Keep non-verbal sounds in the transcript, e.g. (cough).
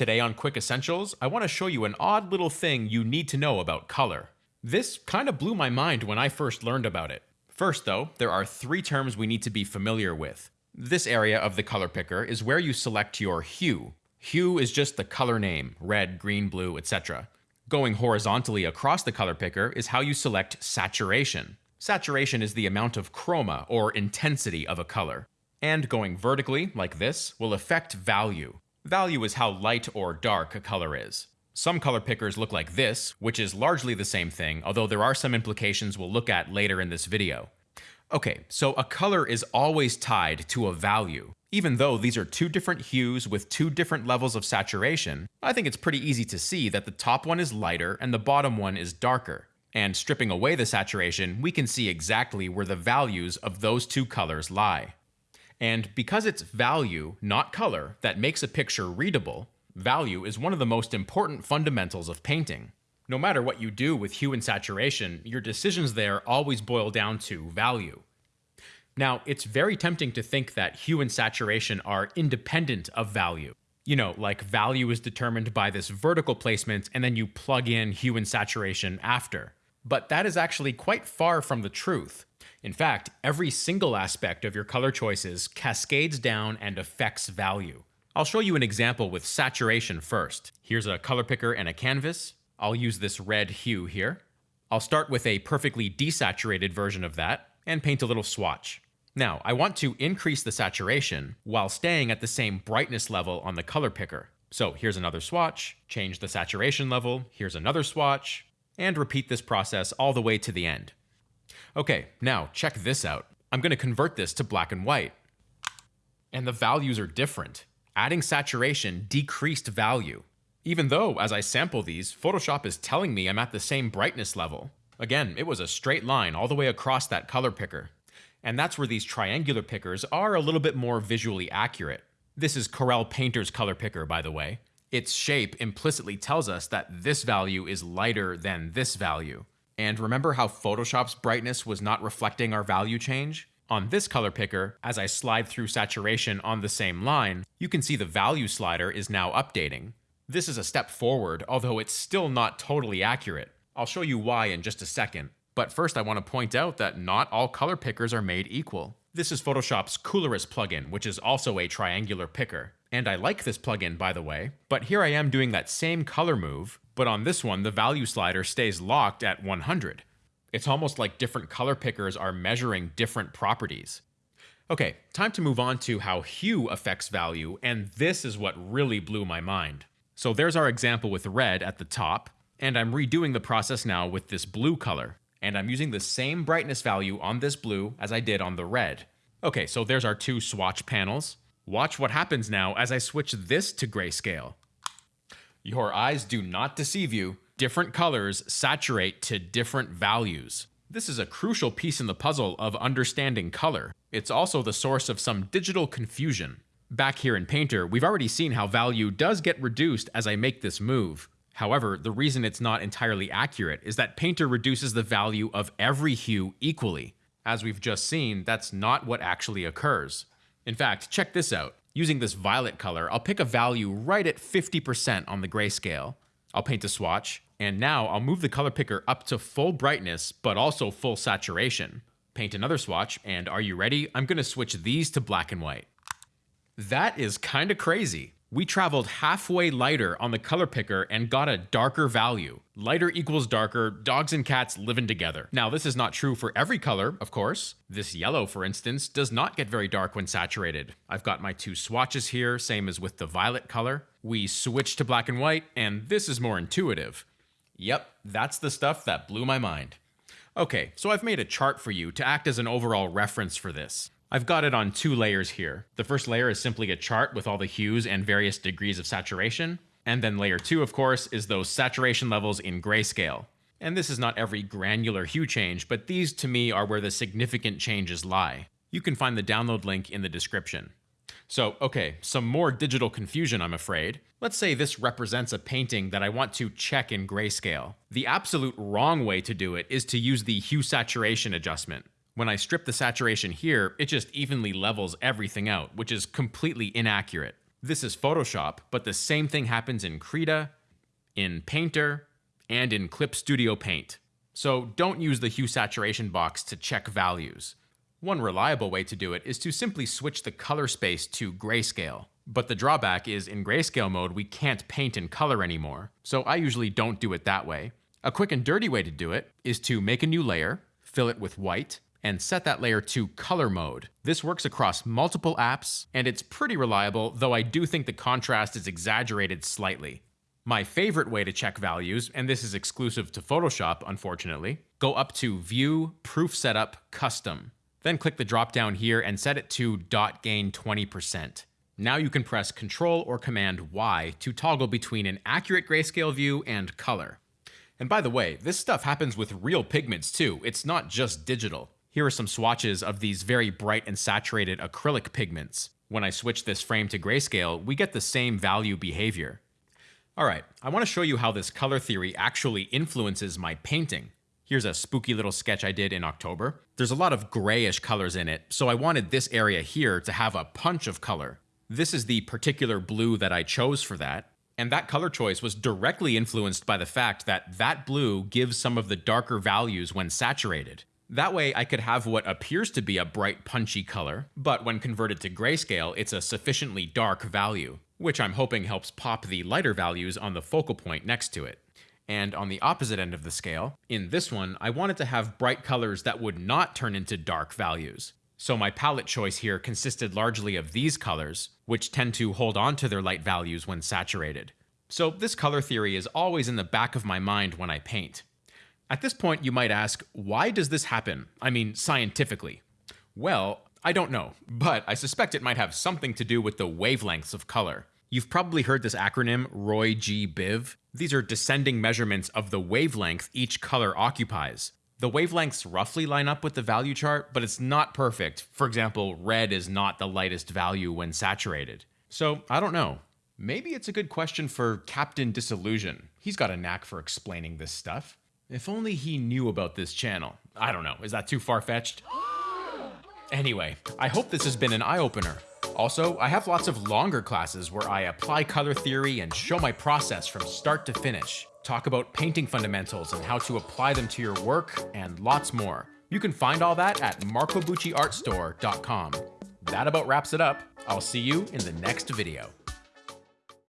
Today on Quick Essentials, I want to show you an odd little thing you need to know about color. This kind of blew my mind when I first learned about it. First, though, there are three terms we need to be familiar with. This area of the color picker is where you select your hue. Hue is just the color name, red, green, blue, etc. Going horizontally across the color picker is how you select saturation. Saturation is the amount of chroma, or intensity of a color. And going vertically, like this, will affect value. Value is how light or dark a color is. Some color pickers look like this, which is largely the same thing, although there are some implications we'll look at later in this video. Okay, so a color is always tied to a value. Even though these are two different hues with two different levels of saturation, I think it's pretty easy to see that the top one is lighter and the bottom one is darker. And stripping away the saturation, we can see exactly where the values of those two colors lie. And because it's value, not color, that makes a picture readable, value is one of the most important fundamentals of painting. No matter what you do with hue and saturation, your decisions there always boil down to value. Now, it's very tempting to think that hue and saturation are independent of value. You know, like value is determined by this vertical placement and then you plug in hue and saturation after. But that is actually quite far from the truth. In fact, every single aspect of your color choices cascades down and affects value. I'll show you an example with saturation first. Here's a color picker and a canvas. I'll use this red hue here. I'll start with a perfectly desaturated version of that and paint a little swatch. Now, I want to increase the saturation while staying at the same brightness level on the color picker. So here's another swatch, change the saturation level, here's another swatch, and repeat this process all the way to the end. Okay, now check this out. I'm going to convert this to black and white. And the values are different. Adding saturation decreased value. Even though, as I sample these, Photoshop is telling me I'm at the same brightness level. Again, it was a straight line all the way across that color picker. And that's where these triangular pickers are a little bit more visually accurate. This is Corel Painter's color picker, by the way. Its shape implicitly tells us that this value is lighter than this value. And remember how Photoshop's brightness was not reflecting our value change? On this color picker, as I slide through saturation on the same line, you can see the value slider is now updating. This is a step forward, although it's still not totally accurate. I'll show you why in just a second. But first I want to point out that not all color pickers are made equal. This is Photoshop's Coolorus plugin, which is also a triangular picker. And I like this plugin, by the way, but here I am doing that same color move, but on this one, the value slider stays locked at 100. It's almost like different color pickers are measuring different properties. Okay, time to move on to how hue affects value, and this is what really blew my mind. So there's our example with red at the top, and I'm redoing the process now with this blue color and I'm using the same brightness value on this blue as I did on the red. Okay, so there's our two swatch panels. Watch what happens now as I switch this to grayscale. Your eyes do not deceive you. Different colors saturate to different values. This is a crucial piece in the puzzle of understanding color. It's also the source of some digital confusion. Back here in Painter, we've already seen how value does get reduced as I make this move. However, the reason it's not entirely accurate is that Painter reduces the value of every hue equally. As we've just seen, that's not what actually occurs. In fact, check this out. Using this violet color, I'll pick a value right at 50% on the grayscale. I'll paint a swatch, and now I'll move the color picker up to full brightness, but also full saturation. Paint another swatch, and are you ready? I'm gonna switch these to black and white. That is kinda crazy. We traveled halfway lighter on the color picker and got a darker value. Lighter equals darker, dogs and cats living together. Now, this is not true for every color, of course. This yellow, for instance, does not get very dark when saturated. I've got my two swatches here, same as with the violet color. We switch to black and white, and this is more intuitive. Yep, that's the stuff that blew my mind. Okay, so I've made a chart for you to act as an overall reference for this. I've got it on two layers here. The first layer is simply a chart with all the hues and various degrees of saturation. And then layer two, of course, is those saturation levels in grayscale. And this is not every granular hue change, but these to me are where the significant changes lie. You can find the download link in the description. So, okay, some more digital confusion, I'm afraid. Let's say this represents a painting that I want to check in grayscale. The absolute wrong way to do it is to use the hue saturation adjustment. When I strip the saturation here, it just evenly levels everything out, which is completely inaccurate. This is Photoshop, but the same thing happens in Krita, in Painter, and in Clip Studio Paint. So don't use the hue saturation box to check values. One reliable way to do it is to simply switch the color space to grayscale. But the drawback is in grayscale mode, we can't paint in color anymore. So I usually don't do it that way. A quick and dirty way to do it is to make a new layer, fill it with white, and set that layer to color mode. This works across multiple apps, and it's pretty reliable, though I do think the contrast is exaggerated slightly. My favorite way to check values, and this is exclusive to Photoshop, unfortunately, go up to View, Proof Setup, Custom. Then click the drop down here and set it to dot gain 20%. Now you can press Ctrl or Command Y to toggle between an accurate grayscale view and color. And by the way, this stuff happens with real pigments too, it's not just digital. Here are some swatches of these very bright and saturated acrylic pigments. When I switch this frame to grayscale, we get the same value behavior. Alright, I want to show you how this color theory actually influences my painting. Here's a spooky little sketch I did in October. There's a lot of grayish colors in it, so I wanted this area here to have a punch of color. This is the particular blue that I chose for that, and that color choice was directly influenced by the fact that that blue gives some of the darker values when saturated. That way I could have what appears to be a bright punchy color, but when converted to grayscale, it's a sufficiently dark value, which I'm hoping helps pop the lighter values on the focal point next to it. And on the opposite end of the scale, in this one, I wanted to have bright colors that would not turn into dark values. So my palette choice here consisted largely of these colors, which tend to hold on to their light values when saturated. So this color theory is always in the back of my mind when I paint. At this point, you might ask, why does this happen? I mean, scientifically. Well, I don't know, but I suspect it might have something to do with the wavelengths of color. You've probably heard this acronym, Roy G. Biv. These are descending measurements of the wavelength each color occupies. The wavelengths roughly line up with the value chart, but it's not perfect. For example, red is not the lightest value when saturated. So, I don't know. Maybe it's a good question for Captain Disillusion. He's got a knack for explaining this stuff. If only he knew about this channel. I don't know, is that too far-fetched? (gasps) Anyway, I hope this has been an eye-opener. Also, I have lots of longer classes where I apply color theory and show my process from start to finish, talk about painting fundamentals and how to apply them to your work, and lots more. You can find all that at marcobucciartstore.com. That about wraps it up. I'll see you in the next video.